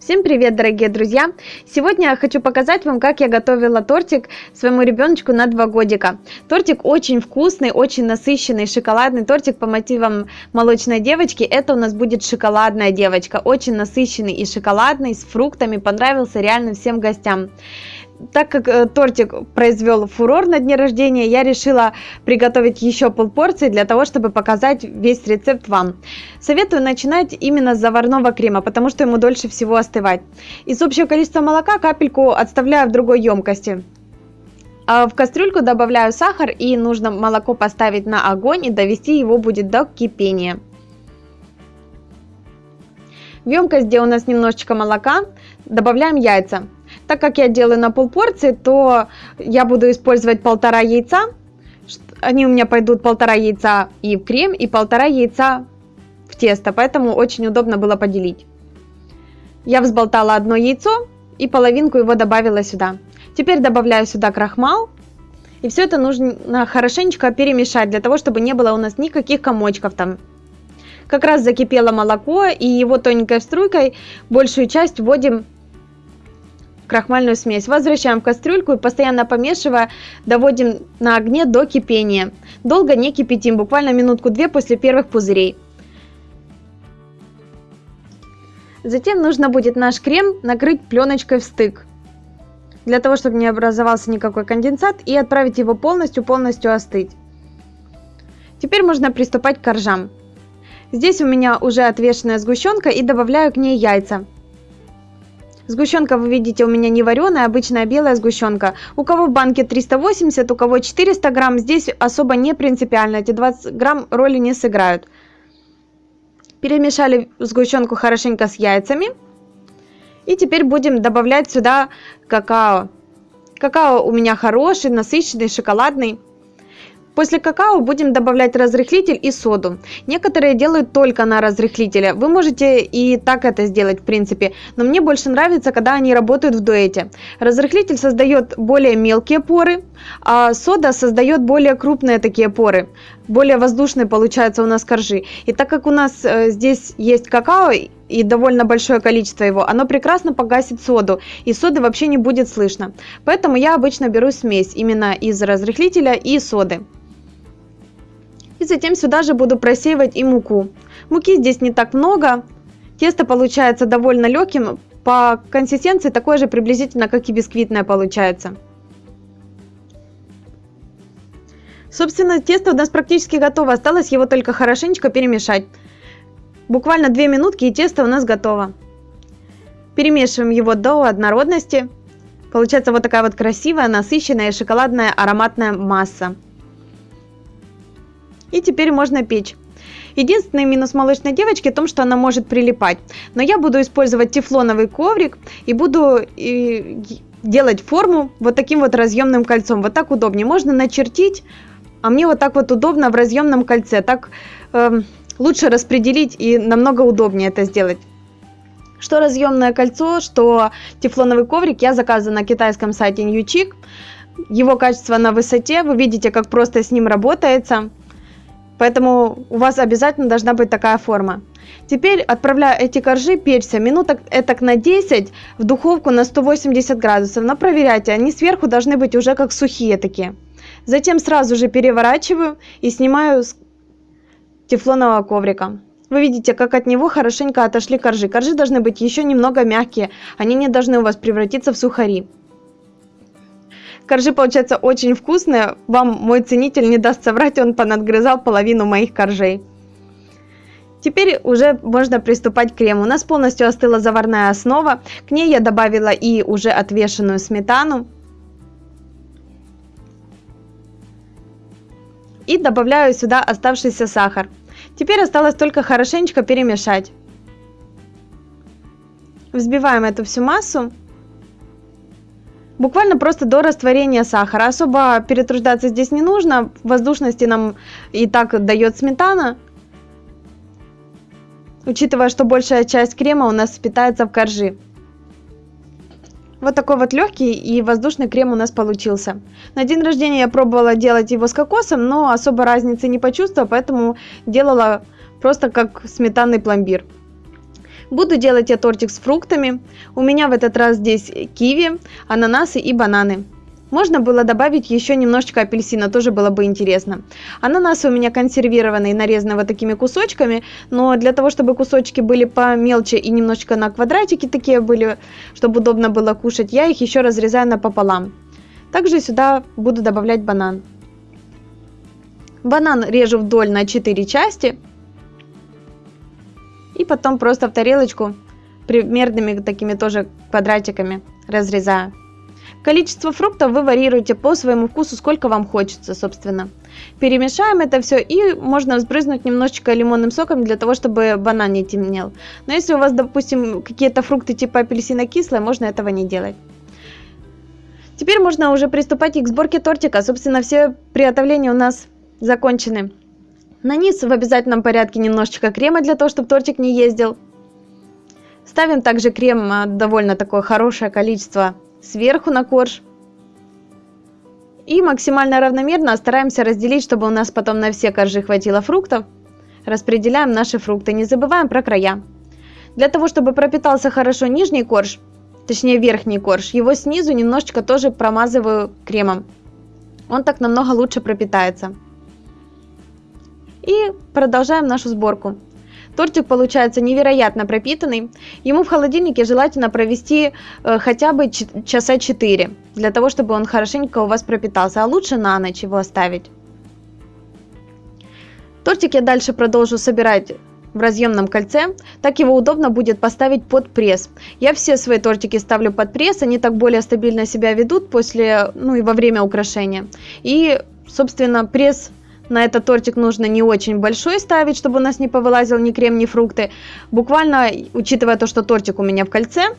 Всем привет, дорогие друзья! Сегодня я хочу показать вам, как я готовила тортик своему ребеночку на 2 годика. Тортик очень вкусный, очень насыщенный, шоколадный тортик по мотивам молочной девочки. Это у нас будет шоколадная девочка, очень насыщенный и шоколадный, с фруктами, понравился реально всем гостям так как э, тортик произвел фурор на дне рождения, я решила приготовить еще полпорции для того, чтобы показать весь рецепт вам. Советую начинать именно с заварного крема, потому что ему дольше всего остывать. Из общего количества молока капельку отставляю в другой емкости. А в кастрюльку добавляю сахар и нужно молоко поставить на огонь и довести его будет до кипения. В емкость, где у нас немножечко молока, добавляем яйца. Так как я делаю на полпорции, то я буду использовать полтора яйца. Они у меня пойдут полтора яйца и в крем, и полтора яйца в тесто, поэтому очень удобно было поделить. Я взболтала одно яйцо и половинку его добавила сюда. Теперь добавляю сюда крахмал. И все это нужно хорошенечко перемешать, для того, чтобы не было у нас никаких комочков там. Как раз закипело молоко, и его тоненькой струйкой большую часть вводим крахмальную смесь. Возвращаем в кастрюльку и постоянно помешивая, доводим на огне до кипения. Долго не кипятим, буквально минутку-две после первых пузырей. Затем нужно будет наш крем накрыть пленочкой в стык, для того, чтобы не образовался никакой конденсат, и отправить его полностью-полностью остыть. Теперь можно приступать к коржам. Здесь у меня уже отвешенная сгущенка и добавляю к ней яйца. Сгущенка, вы видите, у меня не вареная, обычная белая сгущенка. У кого в банке 380, у кого 400 грамм, здесь особо не принципиально, эти 20 грамм роли не сыграют. Перемешали сгущенку хорошенько с яйцами. И теперь будем добавлять сюда какао. Какао у меня хороший, насыщенный, шоколадный. После какао будем добавлять разрыхлитель и соду. Некоторые делают только на разрыхлителе. Вы можете и так это сделать в принципе, но мне больше нравится, когда они работают в дуэте. Разрыхлитель создает более мелкие поры, а сода создает более крупные такие поры. Более воздушные получаются у нас коржи. И так как у нас э, здесь есть какао и довольно большое количество его, оно прекрасно погасит соду, и соды вообще не будет слышно. Поэтому я обычно беру смесь именно из разрыхлителя и соды. И затем сюда же буду просеивать и муку. Муки здесь не так много. Тесто получается довольно легким. По консистенции такое же приблизительно, как и бисквитное получается. Собственно, тесто у нас практически готово. Осталось его только хорошенечко перемешать. Буквально 2 минутки и тесто у нас готово. Перемешиваем его до однородности. Получается вот такая вот красивая, насыщенная шоколадная ароматная масса. И теперь можно печь. Единственный минус молочной девочки в том, что она может прилипать. Но я буду использовать тефлоновый коврик и буду делать форму вот таким вот разъемным кольцом. Вот так удобнее. Можно начертить, а мне вот так вот удобно в разъемном кольце. Так э, лучше распределить и намного удобнее это сделать. Что разъемное кольцо, что тефлоновый коврик я заказываю на китайском сайте Newchick. Его качество на высоте, вы видите, как просто с ним работается. Поэтому у вас обязательно должна быть такая форма. Теперь отправляю эти коржи печься минуток этак на 10 в духовку на 180 градусов. Но проверяйте, они сверху должны быть уже как сухие такие. Затем сразу же переворачиваю и снимаю тефлонового коврика. Вы видите, как от него хорошенько отошли коржи. Коржи должны быть еще немного мягкие, они не должны у вас превратиться в сухари. Коржи получаются очень вкусные. Вам мой ценитель не даст соврать, он понадгрызал половину моих коржей. Теперь уже можно приступать к крему. У нас полностью остыла заварная основа. К ней я добавила и уже отвешенную сметану. И добавляю сюда оставшийся сахар. Теперь осталось только хорошенечко перемешать. Взбиваем эту всю массу буквально просто до растворения сахара. Особо перетруждаться здесь не нужно, воздушности нам и так дает сметана. Учитывая, что большая часть крема у нас питается в коржи. Вот такой вот легкий и воздушный крем у нас получился. На день рождения я пробовала делать его с кокосом, но особо разницы не почувствовала, поэтому делала просто как сметанный пломбир. Буду делать я тортик с фруктами. У меня в этот раз здесь киви, ананасы и бананы. Можно было добавить еще немножечко апельсина, тоже было бы интересно. Ананасы у меня консервированные, нарезаны вот такими кусочками, но для того, чтобы кусочки были помельче и немножечко на квадратики такие были, чтобы удобно было кушать, я их еще разрезаю напополам. Также сюда буду добавлять банан. Банан режу вдоль на 4 части. И потом просто в тарелочку примерными такими тоже квадратиками разрезаю. Количество фруктов вы варьируете по своему вкусу, сколько вам хочется, собственно. Перемешаем это все и можно взбрызнуть немножечко лимонным соком для того, чтобы банан не темнел. Но если у вас, допустим, какие-то фрукты типа апельсина кислые, можно этого не делать. Теперь можно уже приступать и к сборке тортика. Собственно, все приготовления у нас закончены. На низ в обязательном порядке немножечко крема для того, чтобы тортик не ездил. Ставим также крем а, довольно такое хорошее количество сверху на корж. И максимально равномерно стараемся разделить, чтобы у нас потом на все коржи хватило фруктов. Распределяем наши фрукты, не забываем про края. Для того, чтобы пропитался хорошо нижний корж, точнее верхний корж, его снизу немножечко тоже промазываю кремом. Он так намного лучше пропитается. И продолжаем нашу сборку. Тортик получается невероятно пропитанный. Ему в холодильнике желательно провести э, хотя бы часа 4, для того, чтобы он хорошенько у вас пропитался, а лучше на ночь его оставить. Тортик я дальше продолжу собирать в разъемном кольце, так его удобно будет поставить под пресс. Я все свои тортики ставлю под пресс, они так более стабильно себя ведут после, ну и во время украшения. И, собственно, пресс на этот тортик нужно не очень большой ставить, чтобы у нас не повылазил ни крем, ни фрукты. Буквально, учитывая то, что тортик у меня в кольце,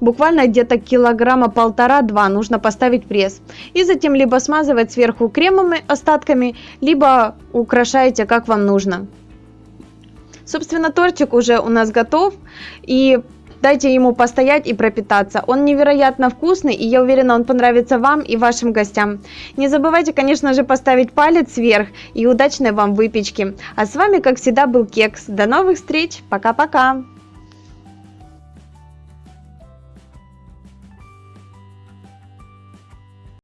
буквально где-то килограмма полтора-два нужно поставить пресс. И затем либо смазывать сверху кремовыми остатками, либо украшаете как вам нужно. Собственно, тортик уже у нас готов. И Дайте ему постоять и пропитаться. Он невероятно вкусный, и я уверена, он понравится вам и вашим гостям. Не забывайте, конечно же, поставить палец вверх и удачной вам выпечки. А с вами, как всегда, был Кекс. До новых встреч. Пока-пока.